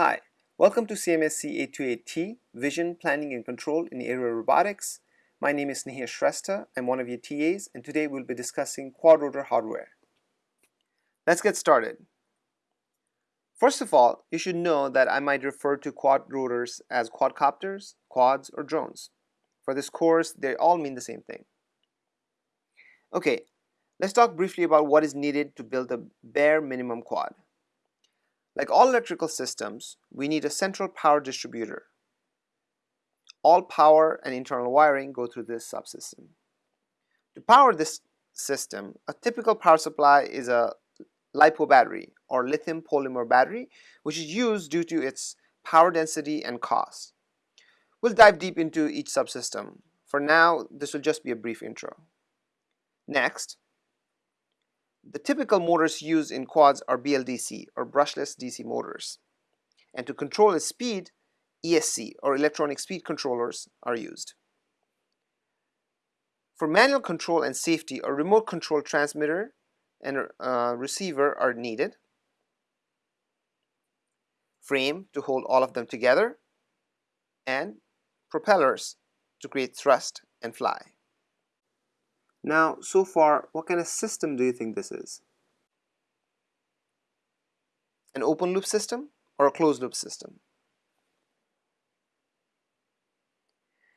Hi, welcome to CMSC 828T, Vision, Planning and Control in Aerial Robotics. My name is Nihir Shrestha. I'm one of your TAs and today we'll be discussing quad rotor hardware. Let's get started. First of all, you should know that I might refer to quad rotors as quadcopters, quads, or drones. For this course, they all mean the same thing. Okay, let's talk briefly about what is needed to build a bare minimum quad. Like all electrical systems, we need a central power distributor. All power and internal wiring go through this subsystem. To power this system, a typical power supply is a LiPo battery or lithium polymer battery, which is used due to its power density and cost. We'll dive deep into each subsystem. For now, this will just be a brief intro. Next, the typical motors used in quads are BLDC or brushless DC motors. And to control its speed, ESC or electronic speed controllers are used. For manual control and safety, a remote control transmitter and uh, receiver are needed. Frame to hold all of them together and propellers to create thrust and fly. Now, so far, what kind of system do you think this is? An open loop system or a closed loop system?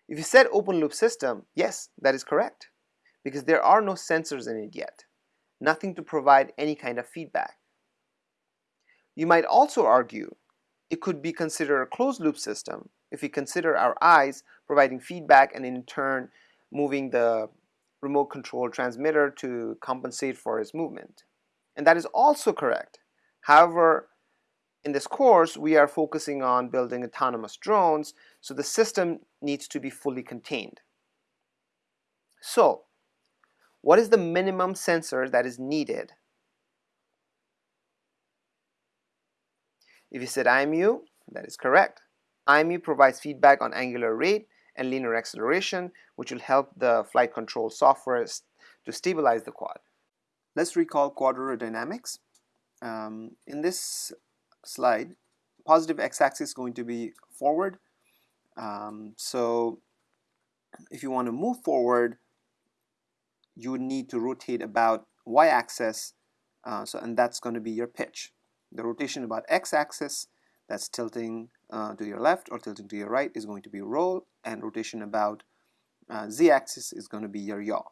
If you said open loop system, yes, that is correct because there are no sensors in it yet, nothing to provide any kind of feedback. You might also argue it could be considered a closed loop system if we consider our eyes providing feedback and in turn moving the remote control transmitter to compensate for its movement. And that is also correct. However, in this course, we are focusing on building autonomous drones, so the system needs to be fully contained. So, what is the minimum sensor that is needed? If you said IMU, that is correct. IMU provides feedback on angular rate and linear acceleration, which will help the flight control software to stabilize the quad. Let's recall quad rotor dynamics. Um, in this slide, positive x-axis is going to be forward. Um, so if you want to move forward, you would need to rotate about y-axis, uh, so and that's going to be your pitch. The rotation about x-axis, that's tilting uh, to your left or tilting to your right is going to be roll and rotation about uh, z-axis is going to be your yaw.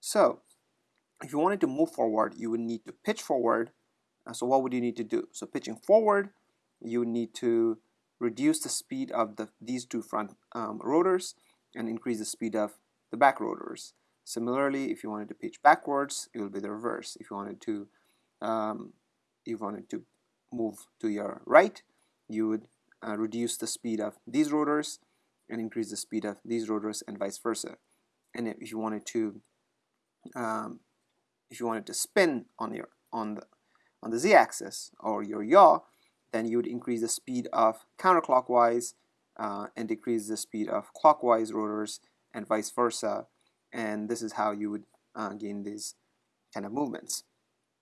So if you wanted to move forward you would need to pitch forward uh, so what would you need to do? So pitching forward you need to reduce the speed of the, these two front um, rotors and increase the speed of the back rotors. Similarly if you wanted to pitch backwards it will be the reverse. If you wanted to um, if you wanted to move to your right you would uh, reduce the speed of these rotors and increase the speed of these rotors and vice versa. And if you wanted to um, if you wanted to spin on your on the on the z-axis or your yaw, then you would increase the speed of counterclockwise uh, and decrease the speed of clockwise rotors and vice versa. And this is how you would uh, gain these kind of movements.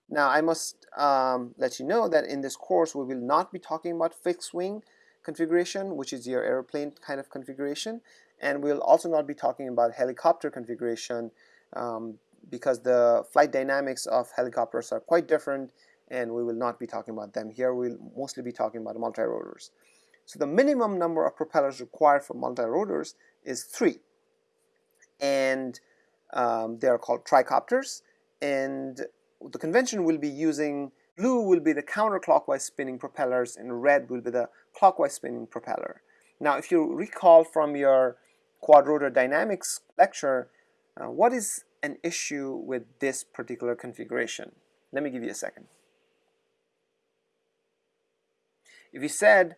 Now I must um, let you know that in this course we will not be talking about fixed wing configuration, which is your airplane kind of configuration. And we'll also not be talking about helicopter configuration um, because the flight dynamics of helicopters are quite different and we will not be talking about them here. We'll mostly be talking about multi-rotors. So the minimum number of propellers required for multi-rotors is three. And um, they are called tricopters. And the convention will be using Blue will be the counterclockwise spinning propellers and red will be the clockwise spinning propeller. Now if you recall from your quadrotor dynamics lecture, uh, what is an issue with this particular configuration? Let me give you a second. If you said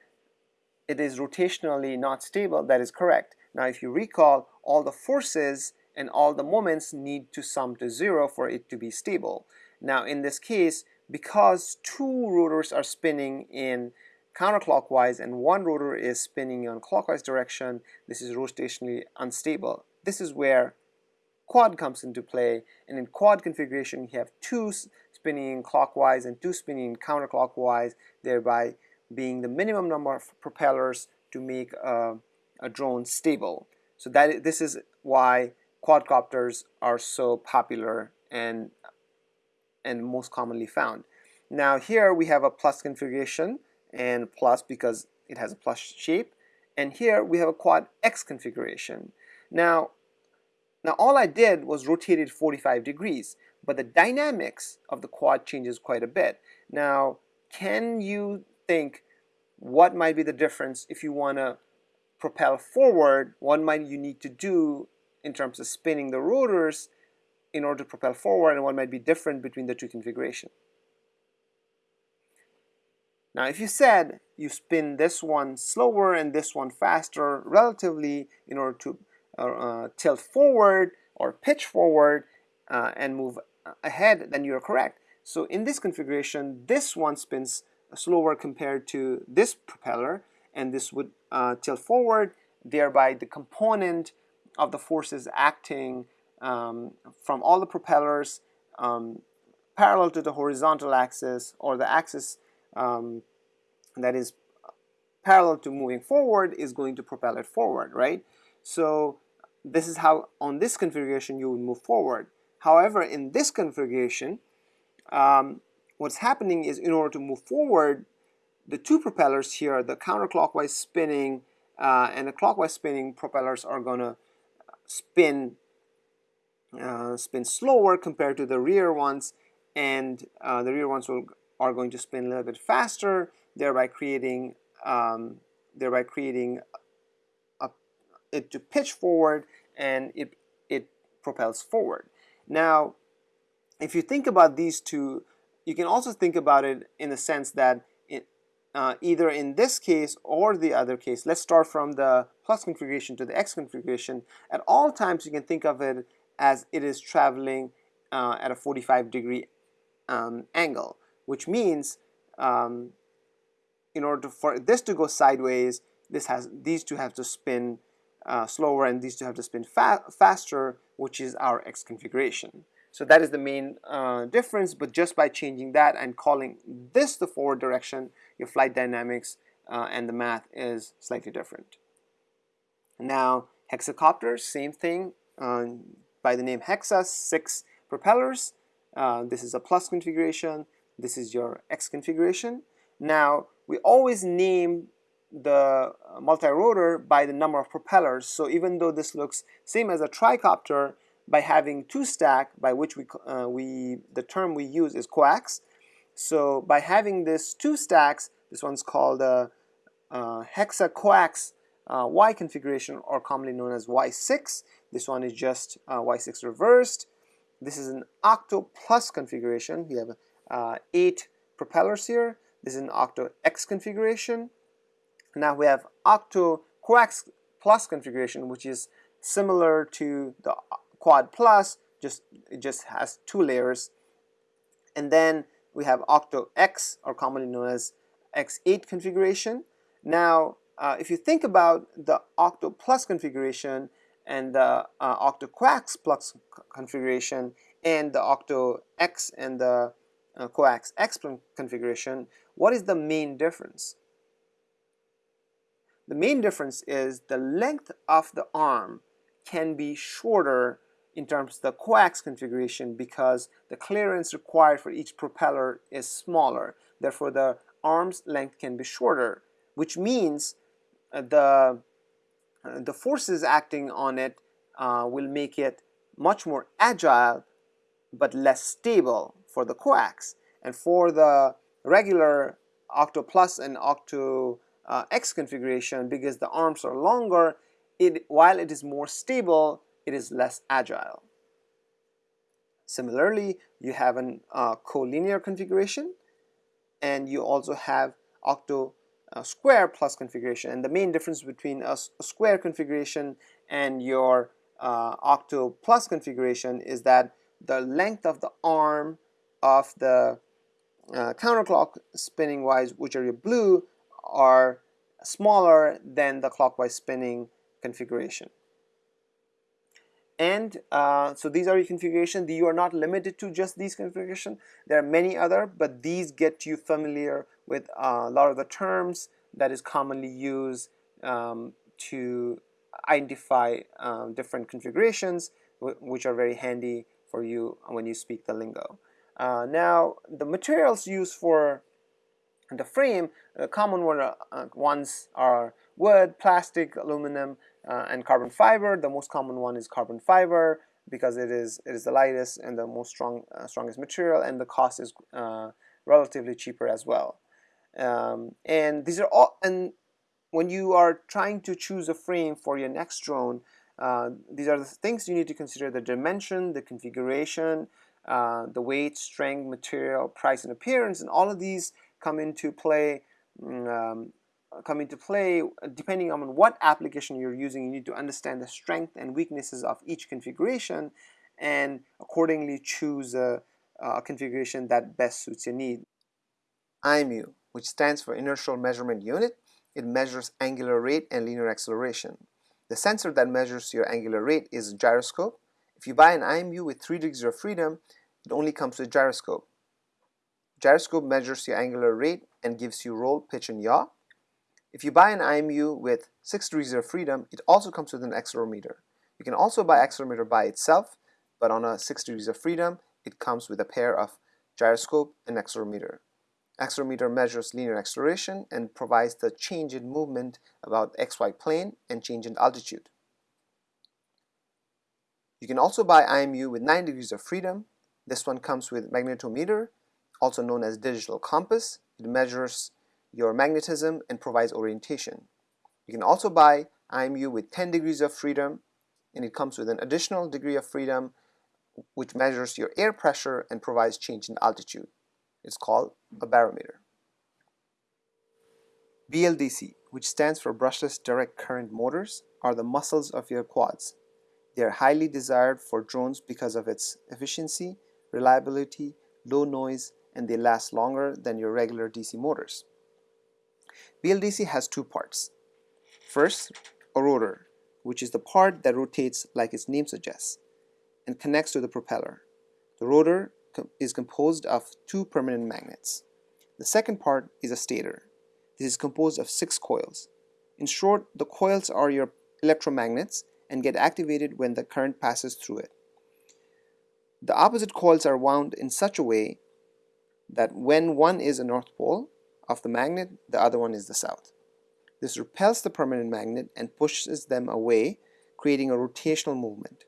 it is rotationally not stable, that is correct. Now if you recall, all the forces and all the moments need to sum to zero for it to be stable. Now in this case, because two rotors are spinning in counterclockwise and one rotor is spinning in clockwise direction, this is rotationally unstable. This is where quad comes into play and in quad configuration you have two spinning clockwise and two spinning counterclockwise thereby being the minimum number of propellers to make a, a drone stable. So that this is why quadcopters are so popular and and most commonly found. Now here we have a plus configuration and plus because it has a plus shape and here we have a quad X configuration. Now now all I did was rotate it 45 degrees but the dynamics of the quad changes quite a bit. Now can you think what might be the difference if you want to propel forward what might you need to do in terms of spinning the rotors in order to propel forward and what might be different between the two configurations. Now if you said you spin this one slower and this one faster relatively in order to uh, uh, tilt forward or pitch forward uh, and move ahead then you're correct. So in this configuration this one spins slower compared to this propeller and this would uh, tilt forward thereby the component of the forces acting um, from all the propellers um, parallel to the horizontal axis or the axis um, that is parallel to moving forward is going to propel it forward, right? So this is how on this configuration you would move forward. However, in this configuration, um, what's happening is in order to move forward, the two propellers here, the counterclockwise spinning uh, and the clockwise spinning propellers are going to spin uh, spin slower compared to the rear ones and uh, the rear ones will, are going to spin a little bit faster thereby creating um, thereby creating a, it to pitch forward and it it propels forward. Now if you think about these two you can also think about it in the sense that uh, either in this case or the other case let's start from the plus configuration to the X configuration. At all times you can think of it as it is traveling uh, at a 45 degree um, angle, which means um, in order to, for this to go sideways, this has these two have to spin uh, slower and these two have to spin fa faster, which is our X configuration. So that is the main uh, difference, but just by changing that and calling this the forward direction, your flight dynamics uh, and the math is slightly different. Now, hexacopters, same thing. Uh, by the name Hexa, six propellers. Uh, this is a plus configuration. This is your X configuration. Now, we always name the multi-rotor by the number of propellers. So even though this looks same as a tricopter, by having two stack, by which we, uh, we the term we use is coax. So by having this two stacks, this one's called a, a hexa coax uh, Y configuration or commonly known as Y6. This one is just uh, Y6 reversed. This is an octo plus configuration. We have uh, eight propellers here. This is an octo X configuration. Now we have octo coax plus configuration, which is similar to the quad plus, just it just has two layers. And then we have octo X, or commonly known as X8 configuration. Now, uh, if you think about the octo plus configuration, and the uh, octo coax plus configuration and the octo X and the uh, coax X configuration, what is the main difference? The main difference is the length of the arm can be shorter in terms of the coax configuration because the clearance required for each propeller is smaller. Therefore, the arm's length can be shorter, which means uh, the the forces acting on it uh, will make it much more agile but less stable for the coax. And for the regular octo plus and octo uh, x configuration because the arms are longer it while it is more stable it is less agile. Similarly you have an uh, collinear configuration and you also have octo a square plus configuration. And the main difference between a, a square configuration and your uh, octo plus configuration is that the length of the arm of the uh, counterclock spinning wise which are your blue are smaller than the clockwise spinning configuration and uh, so these are your configuration you are not limited to just these configuration there are many other but these get you familiar with uh, a lot of the terms that is commonly used um, to identify um, different configurations which are very handy for you when you speak the lingo. Uh, now the materials used for the frame, common one, uh, ones are wood, plastic, aluminum, uh, and carbon fiber. The most common one is carbon fiber because it is it is the lightest and the most strong uh, strongest material, and the cost is uh, relatively cheaper as well. Um, and these are all and when you are trying to choose a frame for your next drone, uh, these are the things you need to consider the dimension, the configuration, uh, the weight, strength, material, price, and appearance, and all of these come into play mm, um, Uh, come into play depending on what application you're using you need to understand the strength and weaknesses of each configuration and accordingly choose a, a configuration that best suits your need. IMU which stands for Inertial Measurement Unit it measures angular rate and linear acceleration. The sensor that measures your angular rate is a gyroscope. If you buy an IMU with 3 degrees of freedom, it only comes with gyroscope. Gyroscope measures your angular rate and gives you roll, pitch, and yaw. If you buy an IMU with 6 degrees of freedom, it also comes with an accelerometer. You can also buy accelerometer by itself, but on a 6 degrees of freedom, it comes with a pair of gyroscope and accelerometer. Accelerometer measures linear acceleration and provides the change in movement about xy plane and change in altitude. You can also buy IMU with 9 degrees of freedom. This one comes with magnetometer, also known as digital compass. It measures your magnetism and provides orientation. You can also buy IMU with 10 degrees of freedom and it comes with an additional degree of freedom which measures your air pressure and provides change in altitude. It's called a barometer. BLDC, which stands for brushless direct current motors, are the muscles of your quads. They are highly desired for drones because of its efficiency, reliability, low noise, and they last longer than your regular DC motors. BLDC has two parts. First, a rotor, which is the part that rotates like its name suggests and connects to the propeller. The rotor is composed of two permanent magnets. The second part is a stator. This is composed of six coils. In short, the coils are your electromagnets and get activated when the current passes through it. The opposite coils are wound in such a way that when one is a north pole of the magnet, the other one is the south. This repels the permanent magnet and pushes them away, creating a rotational movement.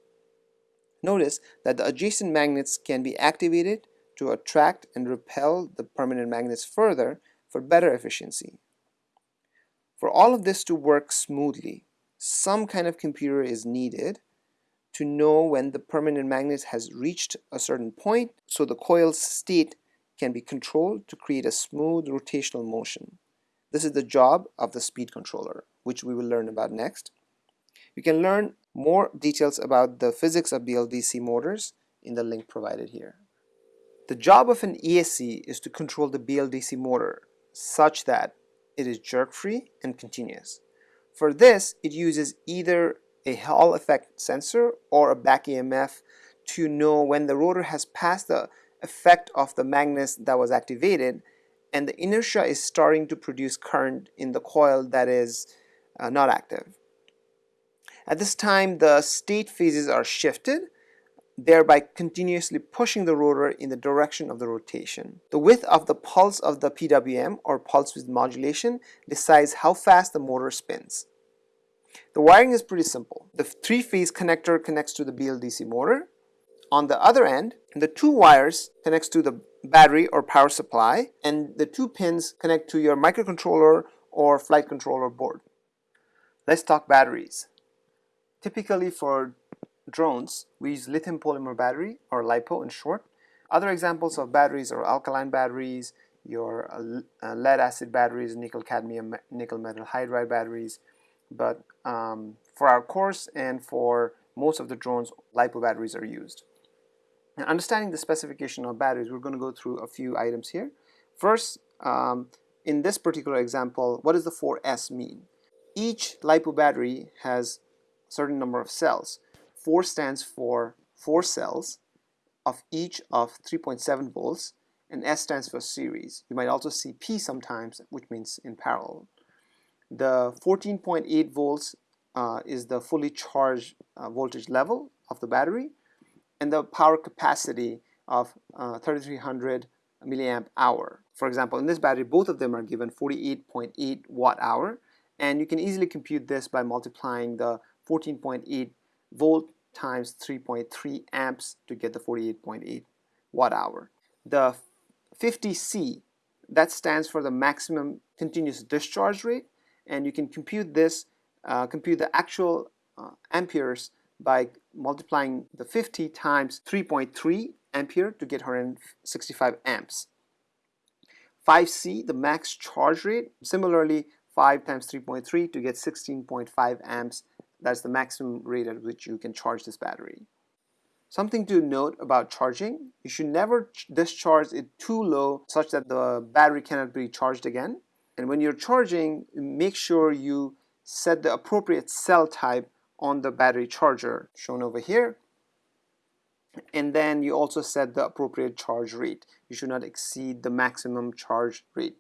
Notice that the adjacent magnets can be activated to attract and repel the permanent magnets further for better efficiency. For all of this to work smoothly, some kind of computer is needed to know when the permanent magnet has reached a certain point so the coil's state can be controlled to create a smooth rotational motion. This is the job of the speed controller, which we will learn about next. You can learn more details about the physics of BLDC motors in the link provided here. The job of an ESC is to control the BLDC motor such that it is jerk-free and continuous. For this, it uses either a Hall effect sensor or a back EMF to know when the rotor has passed the effect of the magnets that was activated and the inertia is starting to produce current in the coil that is uh, not active. At this time, the state phases are shifted, thereby continuously pushing the rotor in the direction of the rotation. The width of the pulse of the PWM, or pulse width modulation, decides how fast the motor spins. The wiring is pretty simple. The three-phase connector connects to the BLDC motor. On the other end, the two wires connects to the battery or power supply, and the two pins connect to your microcontroller or flight controller board. Let's talk batteries. Typically for drones, we use lithium polymer battery or LiPo in short. Other examples of batteries are alkaline batteries, your uh, uh, lead acid batteries, nickel cadmium, nickel metal hydride batteries. But um, for our course and for most of the drones, LiPo batteries are used. Understanding the specification of batteries, we're going to go through a few items here. First, um, in this particular example, what does the 4S mean? Each LiPo battery has a certain number of cells. 4 stands for 4 cells of each of 3.7 volts and S stands for series. You might also see P sometimes which means in parallel. The 14.8 volts uh, is the fully charged uh, voltage level of the battery and the power capacity of uh, 3300 milliamp hour. For example, in this battery, both of them are given 48.8 watt hour and you can easily compute this by multiplying the 14.8 volt times 3.3 amps to get the 48.8 watt hour. The 50C, that stands for the maximum continuous discharge rate and you can compute this, uh, compute the actual uh, amperes by multiplying the 50 times 3.3 ampere to get 165 amps. 5C, the max charge rate, similarly 5 times 3.3 to get 16.5 amps. That's the maximum rate at which you can charge this battery. Something to note about charging, you should never discharge it too low such that the battery cannot be charged again. And when you're charging, make sure you set the appropriate cell type on the battery charger shown over here. And then you also set the appropriate charge rate. You should not exceed the maximum charge rate.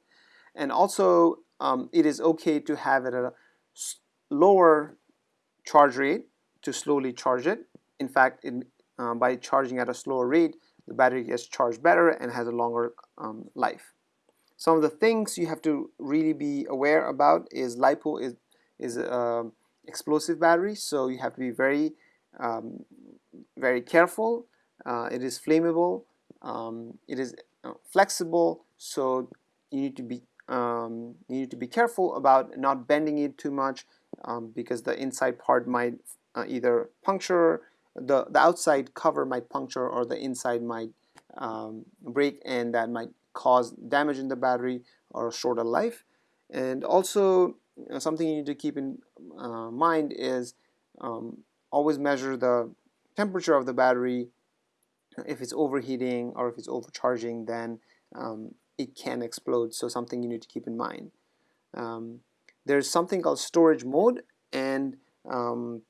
And also um, it is okay to have it at a lower charge rate to slowly charge it. In fact in, uh, by charging at a slower rate the battery gets charged better and has a longer um, life. Some of the things you have to really be aware about is LiPo is, is um, explosive battery so you have to be very um, very careful. Uh, it is flammable um, it is uh, flexible so you need to be um, you need to be careful about not bending it too much um, because the inside part might uh, either puncture the, the outside cover might puncture or the inside might um, break and that might cause damage in the battery or shorter life. And also you know, something you need to keep in uh, mind is um, always measure the temperature of the battery. If it's overheating or if it's overcharging then um, it can explode. So something you need to keep in mind. Um, there's something called storage mode and um,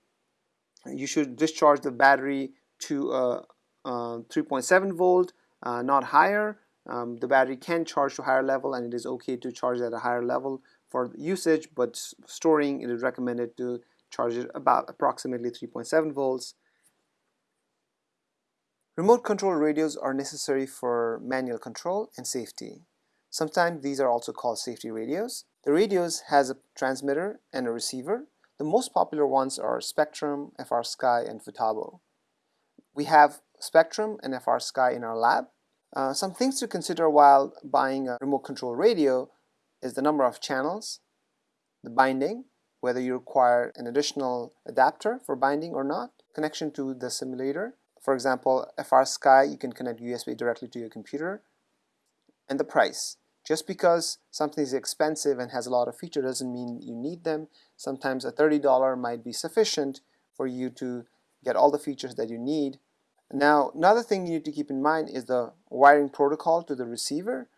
you should discharge the battery to a, a 3.7 volt uh, not higher. Um, the battery can charge to higher level and it is okay to charge at a higher level for usage, but storing it is recommended to charge it about approximately 3.7 volts. Remote control radios are necessary for manual control and safety. Sometimes these are also called safety radios. The radios has a transmitter and a receiver. The most popular ones are Spektrum, FrSky, and Futaba. We have Spektrum and FrSky in our lab. Uh, some things to consider while buying a remote control radio is the number of channels, the binding, whether you require an additional adapter for binding or not, connection to the simulator. For example, FR Sky, you can connect USB directly to your computer, and the price. Just because something is expensive and has a lot of features doesn't mean you need them. Sometimes a $30 might be sufficient for you to get all the features that you need. Now, another thing you need to keep in mind is the wiring protocol to the receiver.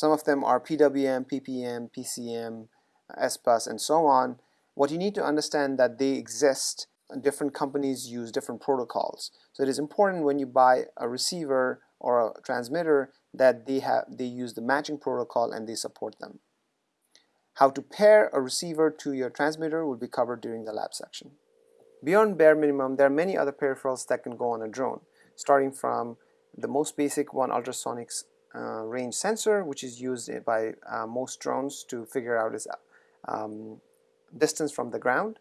Some of them are PWM, PPM, PCM, uh, SBUS, and so on. What you need to understand that they exist, different companies use different protocols. So it is important when you buy a receiver or a transmitter that they have they use the matching protocol and they support them. How to pair a receiver to your transmitter will be covered during the lab section. Beyond bare minimum, there are many other peripherals that can go on a drone, starting from the most basic one, ultrasonics uh, range sensor which is used by uh, most drones to figure out its um, distance from the ground,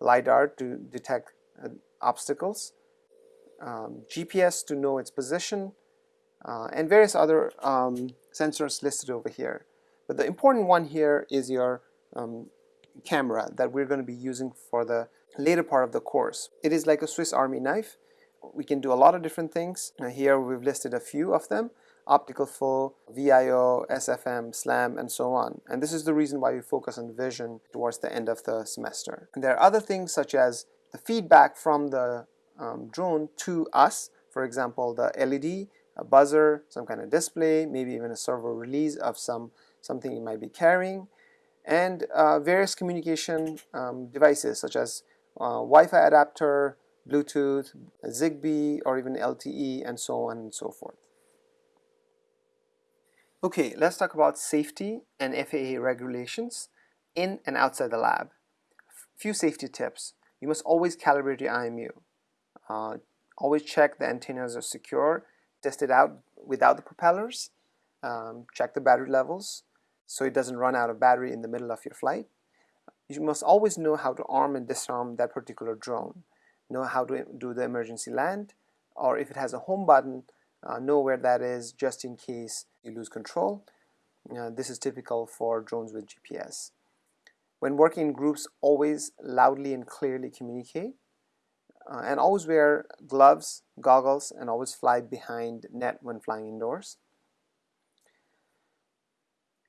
LiDAR to detect uh, obstacles, um, GPS to know its position, uh, and various other um, sensors listed over here. But the important one here is your um, camera that we're going to be using for the later part of the course. It is like a Swiss Army knife. We can do a lot of different things. here we've listed a few of them optical flow, VIO, SFM, SLAM, and so on. And this is the reason why we focus on vision towards the end of the semester. And there are other things such as the feedback from the um, drone to us, for example, the LED, a buzzer, some kind of display, maybe even a servo release of some something you might be carrying, and uh, various communication um, devices such as uh, Wi-Fi adapter, Bluetooth, Zigbee, or even LTE, and so on and so forth. Okay, let's talk about safety and FAA regulations in and outside the lab. A few safety tips. You must always calibrate your IMU. Uh, always check the antennas are secure. Test it out without the propellers. Um, check the battery levels so it doesn't run out of battery in the middle of your flight. You must always know how to arm and disarm that particular drone. Know how to do the emergency land or if it has a home button, uh, know where that is just in case you lose control. Uh, this is typical for drones with GPS. When working in groups, always loudly and clearly communicate. Uh, and always wear gloves, goggles, and always fly behind net when flying indoors.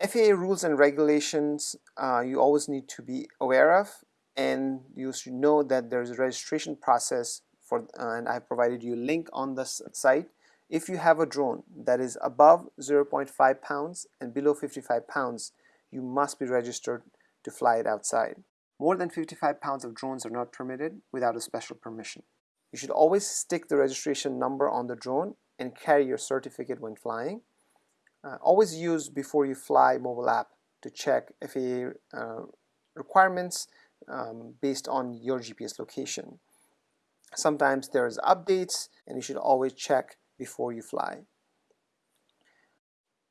FAA rules and regulations uh, you always need to be aware of and you should know that there's a registration process for uh, and I provided you a link on the site if you have a drone that is above 0.5 pounds and below 55 pounds you must be registered to fly it outside. More than 55 pounds of drones are not permitted without a special permission. You should always stick the registration number on the drone and carry your certificate when flying. Uh, always use before you fly mobile app to check FAA uh, requirements um, based on your GPS location. Sometimes there's updates and you should always check before you fly.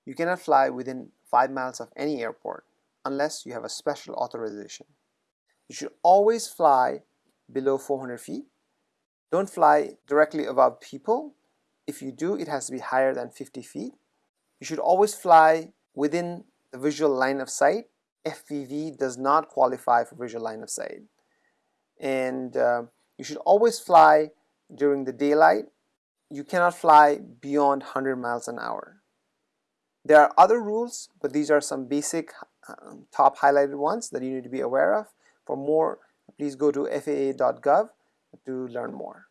You cannot fly within 5 miles of any airport unless you have a special authorization. You should always fly below 400 feet. Don't fly directly above people. If you do, it has to be higher than 50 feet you should always fly within the visual line of sight. FPV does not qualify for visual line of sight. And uh, you should always fly during the daylight. You cannot fly beyond 100 miles an hour. There are other rules, but these are some basic um, top highlighted ones that you need to be aware of. For more, please go to faa.gov to learn more.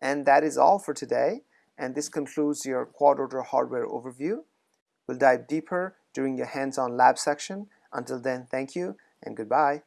And that is all for today. And this concludes your quad rotor hardware overview. We'll dive deeper during your hands-on lab section. Until then, thank you and goodbye.